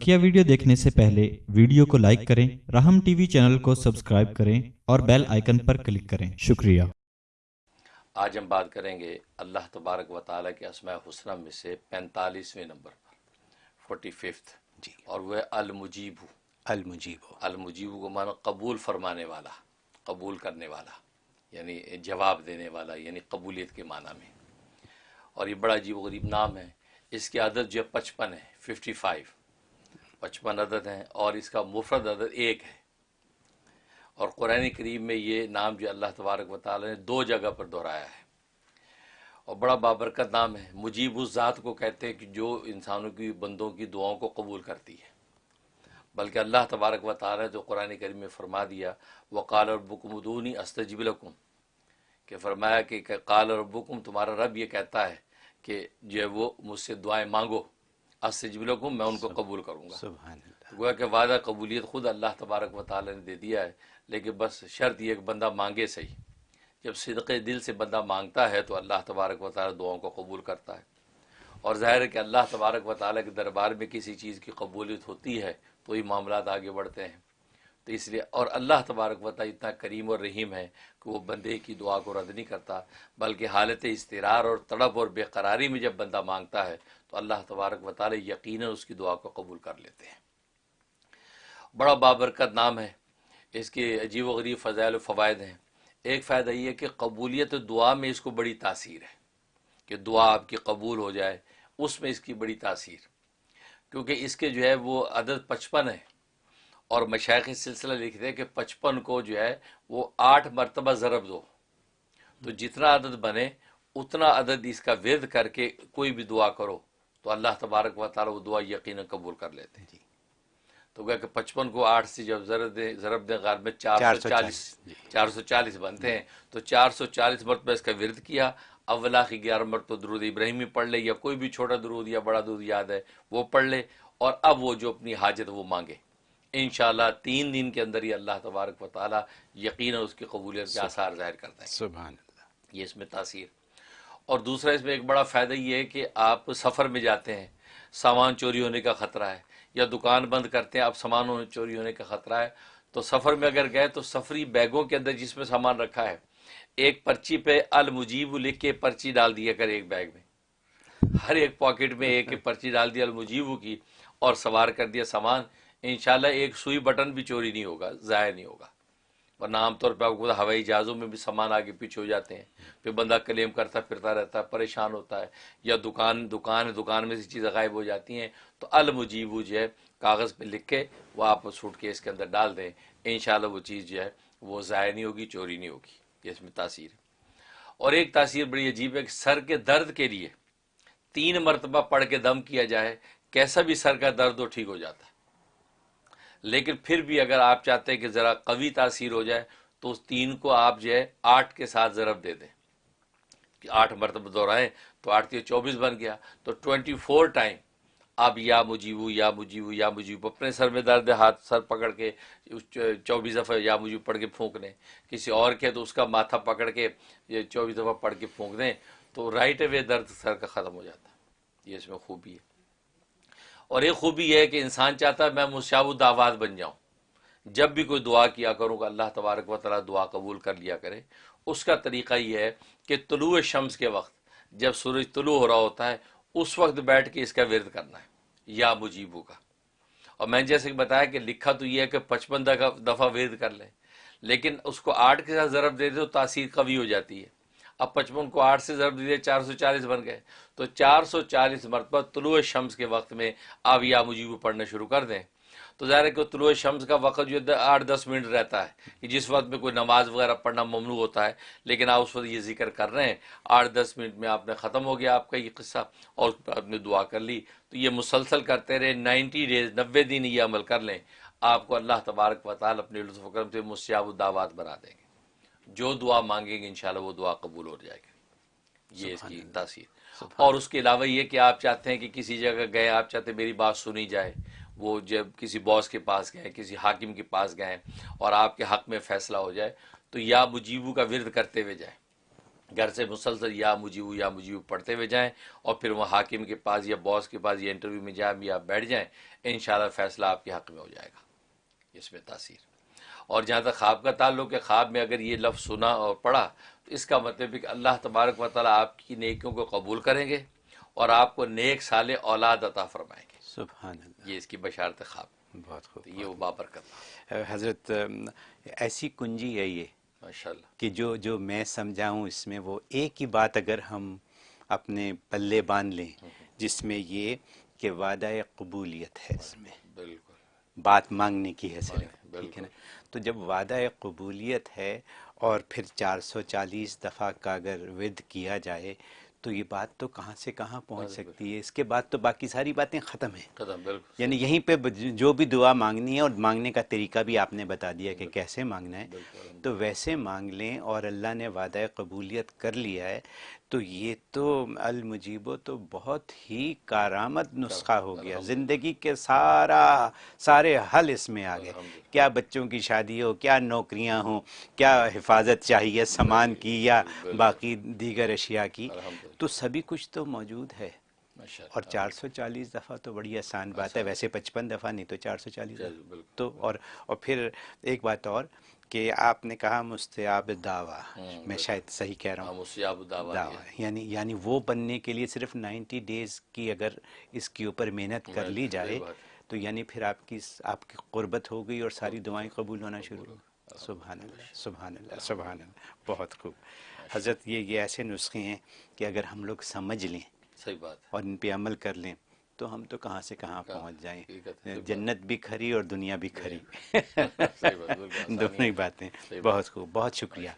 بقیہ ویڈیو دیکھنے سے پہلے ویڈیو کو لائک کریں راہم ٹی وی چینل کو سبسکرائب کریں اور بیل آئیکن پر کلک کریں۔ شکریہ۔ آج ہم بات کریں گے اللہ تبارک و تعالیٰ کے اسماء حسنہ میں سے پینتالیسویں نمبر پر فورٹی ففتھ جی۔ اور وہ المجیب المجیب المجیب کو مانا قبول فرمانے والا قبول کرنے والا یعنی جواب دینے والا یعنی قبولیت کے معنی میں۔ اور یہ بڑا عجیب و غریب نام ہے۔ اس کی عدد جو ہے پچپن ہے ففٹی فائیو پچپن عدد ہیں اور اس کا مفرد عدد ایک ہے۔ اور قرآن کریم میں یہ نام جو اللہ تبارک و تعالیٰ نے دو جگہ پر دہرایا ہے۔ اور بڑا بابرکت نام ہے۔ مجیب اس ذات کو کہتے ہیں کہ جو انسانوں کی، بندوں کی دعاؤں کو قبول کرتی ہے۔ بلکہ اللہ تبارک و تعالیٰ نے جو قرآن کریم میں فرما دیا وہ قال ربکم ادونی استجب لکم، کہ فرمایا کہ قال ربکم، تمہارا رب یہ کہتا ہے کہ جو ہے وہ مجھ سے دعائیں مانگو۔ استجب لکم میں ان کو قبول کروں گا۔ سبحان اللہ۔ گویا کہ وعدہ قبولیت خود اللہ تبارک و تعالی نے دے دیا ہے لیکن بس شرط یہ کہ بندہ مانگے صحیح۔ جب صدق دل سے بندہ مانگتا ہے تو اللہ تبارک و تعالی دعاؤں کو قبول کرتا ہے۔ اور ظاہر ہے کہ اللہ تبارک و تعالیٰ کے دربار میں کسی چیز کی قبولیت ہوتی ہے تو یہ معاملات آگے بڑھتے ہیں۔ تو اس لیے اور اللہ تبارک و اتنا کریم اور رحیم ہے کہ وہ بندے کی دعا کو رد نہیں کرتا، بلکہ حالت استرار اور تڑپ اور بے قراری میں جب بندہ مانگتا ہے تو اللہ تبارک و یقیناً اس کی دعا کو قبول کر لیتے ہیں۔ بڑا بابرکت نام ہے، اس کے عجیب و غریب فضائل و فوائد ہیں۔ ایک فائدہ یہ ہے کہ قبولیت دعا میں اس کو بڑی تاثیر ہے، کہ دعا آپ کی قبول ہو جائے، اس میں اس کی بڑی تاثیر۔ کیونکہ اس کے جو ہے وہ عدد پچپن ہے۔ اور مشائق سلسلہ لکھتے ہیں کہ پچپن کو جو ہے وہ آٹھ مرتبہ ضرب دو۔ تو جتنا عدد بنے اتنا عدد اس کا ورد کر کے کوئی بھی دعا کرو۔ تو اللہ تبارک و تعالیٰ وہ دعا یقیناً قبول کر لیتے ہیں۔ جی۔ تو گیا کہ پچپن کو آٹھ سے جب ضرب دیں ضرب دیں غالب میں چار سو چالیس۔ چار سو چالیس بنتے ہیں۔ تو چار سو چالیس مرتبہ اس کا ورد کیا۔ اولا کی گیارہ مرتبہ درود ابراہیمی پڑھ لے یا کوئی بھی چھوٹا درود یا بڑا درود یاد ہے وہ پڑھ لے۔ اور اب وہ جو اپنی حاجت وہ مانگے۔ انشاءاللہ تین دن کے اندر ہی اللہ تبارک و تعالیٰ یقیناً اس کی قبولیت کے آثار ظاہر کرتا ہے۔ سبحان اللہ۔ یہ اس میں تاثیر۔ اور دوسرا اس میں ایک بڑا فائدہ یہ ہے کہ آپ سفر میں جاتے ہیں سامان چوری ہونے کا خطرہ ہے یا دکان بند کرتے ہیں اب سامان چوری ہونے کا خطرہ ہے تو سفر میں اگر گئے تو سفری بیگوں کے اندر جس میں سامان رکھا ہے ایک پرچی پہ المجیب لکھ کے پرچی ڈال دیا کر ایک بیگ میں۔ ہر ایک پاکٹ میں ایک ایک پرچی ڈال دیا المجیب کی اور سوار کر دیا سامان۔ انشاءاللہ ایک سوئی بٹن بھی چوری نہیں ہوگا، ضائع نہیں ہوگا۔ ورنہ عام طور پہ آپ کو ہوائی جہازوں میں بھی سامان آگے پیچھے ہو جاتے ہیں، پھر بندہ کلیم کرتا، پھرتا رہتا ہے پریشان ہوتا ہے، یا دکان دکان ہے، دکان میں سے چیزیں غائب ہو جاتی ہیں، تو المجیب جو ہے کاغذ پہ لکھ کے وہ آپ سوٹ کیس کے اندر ڈال دیں۔ انشاءاللہ وہ چیز جو ہے وہ ضائع نہیں ہوگی، چوری نہیں ہوگی۔ یہ اس میں تاثیر ہے۔ اور ایک تاثیر بڑی عجیب ہے کہ سر کے درد کے لیے تین مرتبہ پڑھ کے دم کیا جائے، کیسا بھی سر کا درد ہو ٹھیک ہو جاتا ہے۔ لیکن پھر بھی اگر آپ چاہتے ہیں کہ ذرا قوی تاثیر ہو جائے، تو اس تین کو آپ جو ہے آٹھ کے ساتھ ضرب دے دیں۔ کہ آٹھ مرتبہ دہرائیں تو آٹھ کے چوبیس بن گیا۔ تو ٹوینٹی فور ٹائم آپ یا مجیبو یا مجیبو یا مجیبو اپنے سر میں درد ہے، ہاتھ سر پکڑ کے چوبیس دفعہ یا مجیب پڑھ کے پھونک دیں کسی اور کے تو اس کا ماتھا پکڑ کے یہ چوبیس دفعہ پڑھ کے پھونک دیں تو رائٹ اوے درد سر کا ختم ہو جاتا ہے۔ یہ اس میں خوبی ہے۔ اور ایک خوبی یہ ہے کہ انسان چاہتا ہے میں مشابود آواز بن جاؤں۔ جب بھی کوئی دعا کیا کروں کہ اللہ تبارک و تعالیٰ دعا قبول کر لیا کرے۔ اس کا طریقہ یہ ہے کہ طلوع شمس کے وقت، جب سورج طلوع ہو رہا ہوتا ہے، اس وقت بیٹھ کے اس کا ورد کرنا ہے، یا مجیبو کا۔ اور میں جیسے کہ بتایا کہ لکھا تو یہ ہے کہ پچپن دفعہ ورد کر لیں، لیکن اس کو آٹھ کے ساتھ ضرب دے دے تو تاثیر قوی ہو جاتی ہے۔ اب پچپن کو آٹھ سے ضرب دیے چار سو چالیس بن گئے۔ تو چار سو چالیس مرتبہ طلوع شمس کے وقت میں آپ یا مجیب پڑھنا شروع کر دیں۔ تو ظاہر ہے کہ طلوع شمس کا وقت جو آٹھ، دس منٹ رہتا ہے کہ جس وقت میں کوئی نماز وغیرہ پڑھنا ممنوع ہوتا ہے، لیکن آپ اس وقت یہ ذکر کر رہے ہیں۔ آٹھ، دس منٹ میں آپ نے ختم ہو گیا، آپ کا یہ قصہ اور آپ نے دعا کر لی۔ تو یہ مسلسل کرتے رہے، نائنٹی ڈیز، نوے دن یہ عمل کر لیں۔ آپ کو اللہ تبارک و تعالیٰ اپنے لطف و کرم سے مسیاب الدعوات بنا دیں گے۔ جو دعا مانگیں گے انشاءاللہ وہ دعا قبول ہو جائے گی۔ یہ اس کی تاثیر۔ اور اس کے علاوہ یہ کہ آپ چاہتے ہیں کہ کسی جگہ گئے آپ چاہتے ہیں میری بات سنی جائے وہ جب کسی باس کے پاس گئے کسی حاکم کے پاس گئے اور آپ کے حق میں فیصلہ ہو جائے تو یا مجیبو کا ورد کرتے ہوئے جائیں۔ گھر سے مسلسل یا مجیب یا مجیب پڑھتے ہوئے جائیں اور پھر وہ حاکم کے پاس یا باس کے پاس یا انٹرویو میں جائیں یا بیٹھ جائیں انشاءاللہ فیصلہ آپ کے حق میں ہو جائے گا۔ اس میں تاثیر۔ اور جہاں تک خواب کا تعلق ہے خواب میں اگر یہ لفظ سنا اور پڑھا تو اس کا مطلب ہے کہ اللہ تبارک و تعالیٰ آپ کی نیکیوں کو قبول کریں گے اور آپ کو نیک سال اولاد عطا فرمائیں گے۔ سبحان اللہ۔ یہ اس کی بشارت خواب۔ بہت خوب یہ وہ بابرکت حضرت ایسی کنجی ہے یہ ماشاء اللہ کہ جو جو میں سمجھاؤں اس میں وہ ایک ہی بات اگر ہم اپنے پلے باندھ لیں جس میں یہ کہ وعدہ قبولیت ہے اس میں۔ بالکل۔ بات مانگنے کی ہے صرف۔ ٹھیک ہے نا؟ تو جب وعدہ قبولیت ہے اور پھر چار سو چالیس دفعہ کا اگر ود کیا جائے تو یہ بات تو کہاں سے کہاں پہنچ سکتی ہے؟ اس کے بعد تو باقی ساری باتیں ختم ہیں۔ یعنی یہیں پہ جو بھی دعا مانگنی ہے اور مانگنے کا طریقہ بھی آپ نے بتا دیا کہ کیسے مانگنا ہے۔ تو ویسے مانگ لیں اور اللہ نے وعدہ قبولیت کر لیا ہے۔ تو یہ تو المجیب و تو بہت ہی کارآمد نسخہ ہو گیا۔ زندگی کے سارا سارے حل اس میں آ گئے۔ کیا بچوں کی شادی ہو کیا نوکریاں ہوں کیا حفاظت چاہیے سامان کی یا باقی دیگر اشیاء کی۔ تو سبھی کچھ تو موجود ہے۔ اور چار سو چالیس دفعہ تو بڑی آسان بات ہے ویسے پچپن دفعہ نہیں تو چار سو چالیس۔ تو اور اور پھر ایک بات اور کہ آپ نے کہا مستیاب دعویٰ میں شاید صحیح کہہ رہا ہوں۔ سے آپ دعویٰ یعنی یعنی وہ بننے کے لیے صرف نائنٹی ڈیز کی اگر اس کے اوپر محنت کر لی جائے تو یعنی پھر آپ کی آپ کی قربت ہو گئی اور ساری دعائیں قبول ہونا شروع۔ ہو سبحان اللہ سبحان اللہ سبحان اللہ۔ بہت خوب۔ حضرت یہ یہ ایسے نسخے ہیں کہ اگر ہم لوگ سمجھ لیں صحیح بات اور ان پہ عمل کر لیں تو ہم تو کہاں سے کہاں پہنچ جائیں۔ جنت بھی کھری اور دنیا بھی کھری۔ دونوں ہی باتیں۔ بہت خوب بہت شکریہ۔